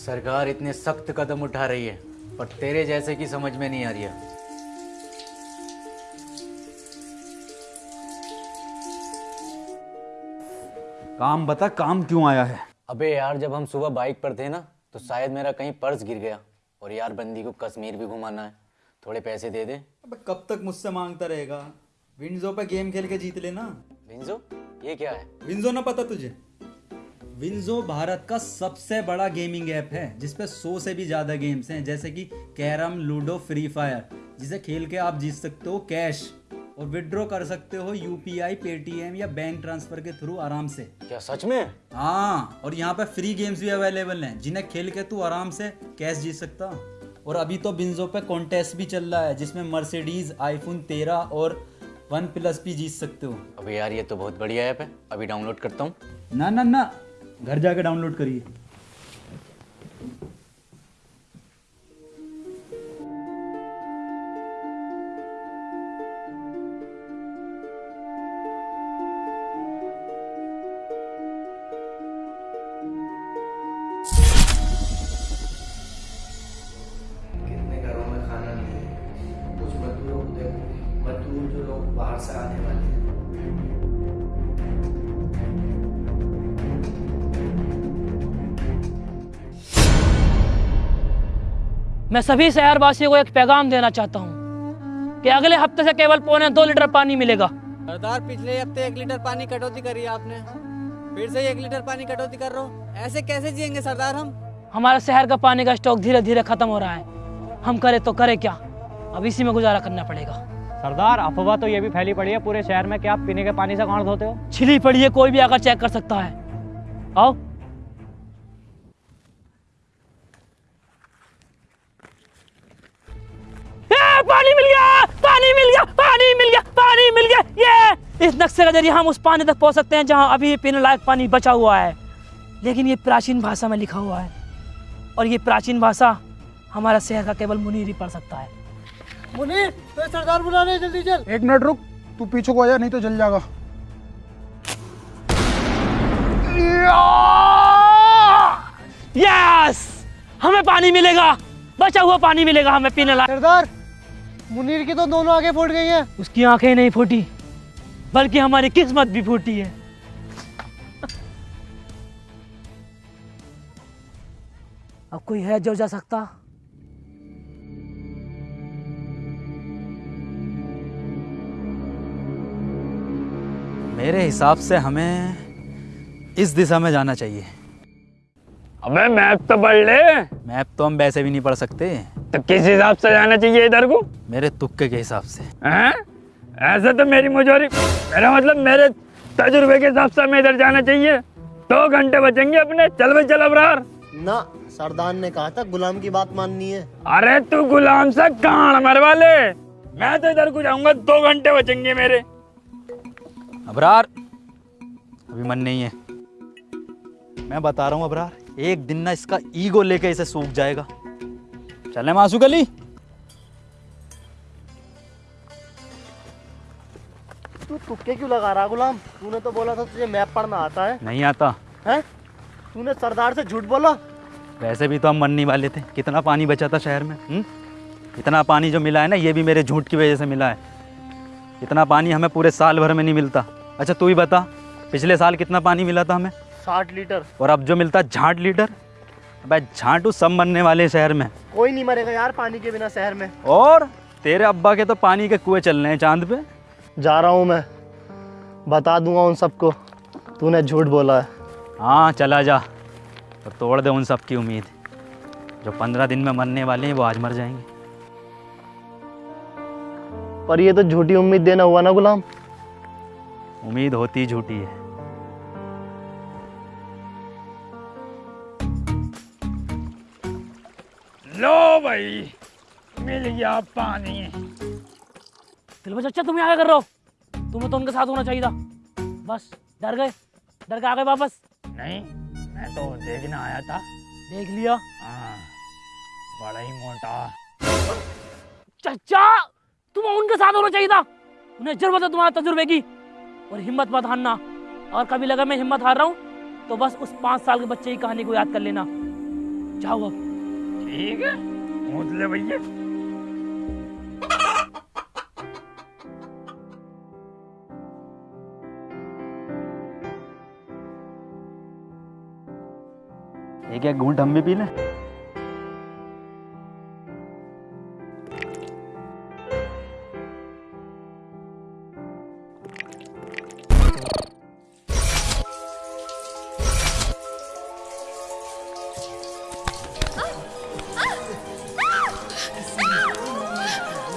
सरकार इतने सख्त कदम उठा रही है पर तेरे जैसे की समझ में नहीं आ रही है। काम बता काम क्यों आया है? अबे यार जब हम सुबह बाइक पर थे ना तो शायद मेरा कहीं पर्स गिर गया और यार बंदी को कश्मीर भी घुमाना है। थोड़े पैसे दे दे। अबे कब तक मुझसे माँगता रहेगा? विंजो पे गेम खेल के जीत लेना। विंजो? ये क्या है? विंजो ना पता तुझे। विंजो भारत का सबसे बड़ा गेमिंग ऐप है जिसपे सौ से भी ज़्यादा गेम्स हैं जैसे कि कैरम लूडो फ्री फायर जिसे खेल के आप जीत सकते हो कैश और विड्रॉ कर सकते हो यूपीआई पेटीएम या बैंक ट्रांसफ़र के थ्रू आराम से। क्या सच में? हाँ और यहाँ पे फ्री गेम्स भी अवेलेबल हैं जिन्हें खेल के तू आराम से कैश जीत सकता। और अभी तो बिंजो पे कॉन्टेस्ट भी चल रहा है जिसमें मर्सिडीज आईफोन तेरह और वन प्लस भी जीत सकते हो। अबे यार ये तो बहुत बढ़िया ऐप है। अभी डाउनलोड करता हूँ। ना ना ना। घर जाके डाउनलोड करिए। मजदूर जो लोग बाहर से आने वाले हैं। मैं सभी शहरवासियों को एक पैगाम देना चाहता हूँ कि अगले हफ़्ते से केवल पौने दो लीटर पानी मिलेगा। सरदार पिछले हफ़्ते एक लीटर पानी कटौती करी आपने। फिर से एक लीटर पानी कटौती कर रहे हो। ऐसे कैसे जिएँगे सरदार हम? हमारे शहर का पानी का स्टॉक धीरे धीरे खत्म हो रहा है। हम करें तो करें क्या? अब इसी में गुजारा करना पड़ेगा। सरदार अफवाह तो ये भी फैली पड़ी है पूरे शहर में क्या आप पीने के पानी से कौन धोते हो? छिली पड़ी है कोई भी आकर चेक कर सकता है। आओ। पानी मिल गया। ये इस नक्शे के ज़रिए हम उस पानी तक पहुँच सकते हैं जहाँ अभी पीने लायक पानी बचा हुआ है। लेकिन ये प्राचीन भाषा में लिखा हुआ है। और ये प्राचीन भाषा हमारा शहर का केवल मुनीर ही पढ़ सकता है। मुनीर तो सरदार बुला रहे जल्दी चल। एक मिनट रुक तू पीछे को आ जा नहीं तो जल जाएगा। यस हमें पानी मिलेगा। बचा हुआ पानी मिलेगा हमें पीने लायक। सरदार! मुनीर की तो दोनों आगे फूट गई हैं। उसकी आँखें नहीं फूटी बल्कि हमारी किस्मत भी फूटी है। अब कोई है जो जा सकता? मेरे हिसाब से हमें इस दिशा में जाना चाहिए। अबे मैप तो पढ़ ले। मैप तो हम वैसे भी नहीं पढ़ सकते। तो किस हिसाब से जाना चाहिए इधर को? मेरे तुक्के के हिसाब से। हैं? ऐसे तो मेरी मुजोरी मेरा मतलब मेरे तजुर्बे के हिसाब से हमें इधर जाना चाहिए। दो घंटे बचेंगे अपने। चल भाई चल अबरार। ना सरदार ने कहा था गुलाम की बात माननी है। अरे तू गुलाम से कान मर वाले मैं तो इधर को जाऊँगा दो घंटे बचेंगे मेरे। अबरार अभी मन नहीं है। मैं बता रहा हूँ अबरार एक दिन ना इसका ईगो लेके इसे सूख जाएगा। चले मासू गली तू तुक्के क्यों लगा रहा गुलाम? तूने तो बोला था तुझे मैप पढ़ना आता है। नहीं आता। हैं? तूने सरदार से झूठ बोला? वैसे भी तो हम मरने वाले थे। कितना पानी बचा था शहर में हुँ? इतना पानी जो मिला है ना ये भी मेरे झूठ की वजह से मिला है। इतना पानी हमें पूरे साल भर में नहीं मिलता। अच्छा तू ही बता पिछले साल कितना पानी मिला था हमें? साठ लीटर। और अब जो मिलता है झाट लीटर? अबे झाटू सब मरने वाले शहर में। कोई नहीं मरेगा यार पानी के बिना शहर में। और तेरे अब्बा के तो पानी के कुएँ चल रहे हैं चाँद पे। जा रहा हूँ मैं। बता दूँगा उन सबको। तूने झूठ बोला है। हाँ चला जा। और तोड़ दे उन सब की उम्मीद। जो पंद्रह दिन में मरने वाले हैं वो आज मर जाएँगे। पर ये तो झूठी उम्मीद देना हुआ ना गुलाम? उम्मीद होती झूठी है। लो भाई मिल गया पानी। दिलबर चाचा तुम यहाँ कर रहे हो? तुम्हें तो उनके साथ होना चाहिए था। बस डर गए? डर के आ गए वापस? नहीं मैं तो देखने आया था। देख लिया? हाँ बड़ा ही मोटा। चाचा तुम्हें उनके साथ होना चाहिए था। उन्हें ज़रूरत है तुम्हारे तजुर्बे की। और हिम्मत मत हारना। और कभी लगा मैं हिम्मत हार रहा हूँ तो बस उस पाँच साल के बच्चे की कहानी को याद कर लेना। जाओ अब। ठीक है? ले भैया। एक एक घूंट हम भी पी लें।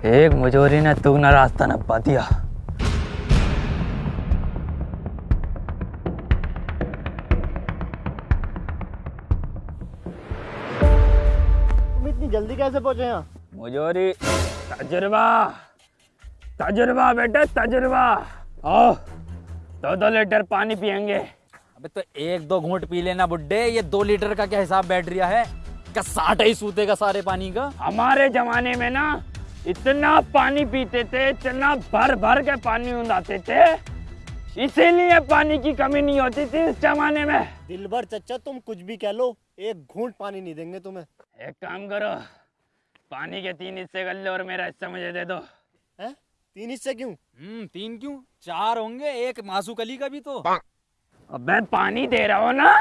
एक मुजोरी ने तुगना रास्ता नपा दिया। तुम इतनी जल्दी कैसे पहुँचे यहाँ? मुजोरी तजुर्बा तजुर्बा बेटा तजुर्बा। आओ दो दो लीटर पानी पियेंगे। अबे तो एक दो घूंट पी लेना बुड्ढे ये दो लीटर का क्या हिसाब बैठ रहा है? क्या साठ ही सूतेगा सारे पानी का? हमारे जमाने में ना इतना पानी पीते थे इतना भर भर के पानी उड़ाते थे इसीलिए पानी की कमी नहीं होती थी इस जमाने में। दिल भर चच्चा तुम कुछ भी कह लो एक घूंट पानी नहीं देंगे तुम्हें। एक काम करो पानी के तीन हिस्से कर लो और मेरा हिस्सा मुझे दे दो। हैं? तीन हिस्से क्यों? हम्म तीन क्यों? चार होंगे एक मासू कली का भी तो। अब मैं पानी दे रहा हूँ ना?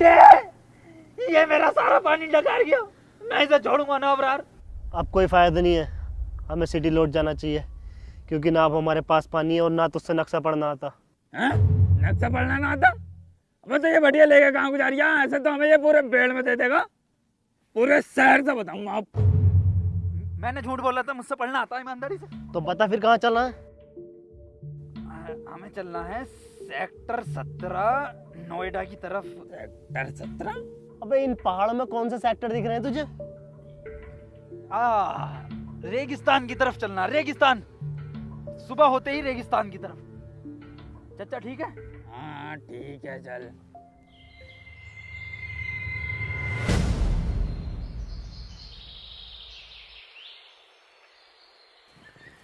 बुड्ढे ये मेरा सारा पानी डकार गया मैं इसे छोड़ूँगा ना अबरार। अब कोई फ़ायदा नहीं है। हमें सिटी लौट जाना चाहिए क्योंकि ना अब हमारे पास पानी है और ना तुझसे नक्शा पढ़ना आता। हैं? नक्शा पढ़ना ना आता? अब तो ये बढ़िया लेके कहाँ गुजारिया ऐसे तो हमें ये पूरे पेड़ में दे देगा। पूरे शहर से बताऊँगा आप। मैंने झूठ बोला था मुझसे पढ़ना आता है ईमानदारी से। तो बता फिर कहाँ चलना है? हमें चलना है सेक्टर सत्रह नोएडा की तरफ़। सेक्टर सत्रह? अबे इन पहाड़ों में कौन से सेक्टर दिख रहे हैं तुझे? आ, रेगिस्तान की तरफ़ चलना रेगिस्तान। सुबह होते ही रेगिस्तान की तरफ़। चाचा ठीक है? हाँ ठीक है चल।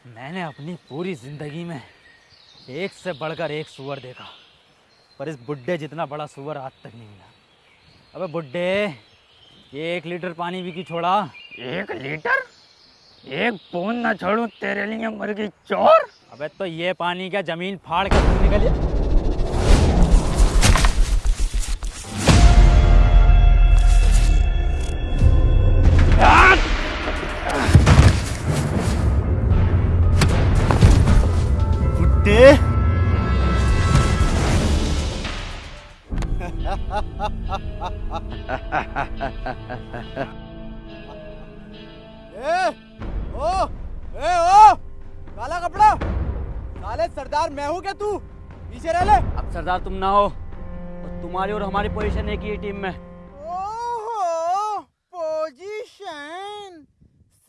मैंने अपनी पूरी ज़िंदगी में एक से बढ़कर एक सुअर देखा। पर इस बुड्ढे जितना बड़ा सुअर आज तक नहीं मिला। अबे बुड्ढे ये एक लीटर पानी भी की छोड़ा? एक लीटर? एक बूंद ना छोड़ू तेरे लिए मुर्गी चोर? अबे तो ये पानी क्या ज़मीन फाड़ कर तू सरदार मैं हूँ क्या तू? पीछे रह ले। अब सरदार तुम ना हो। और तुम्हारी और हमारी पोजीशन एक ही है टीम में। ओहो पोजीशन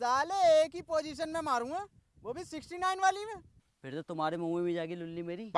साले एक ही पोजीशन में मारूँगा वो भी 69 वाली में। फिर तो तुम्हारे मुँह में भी जाएगी लुल्ली मेरी।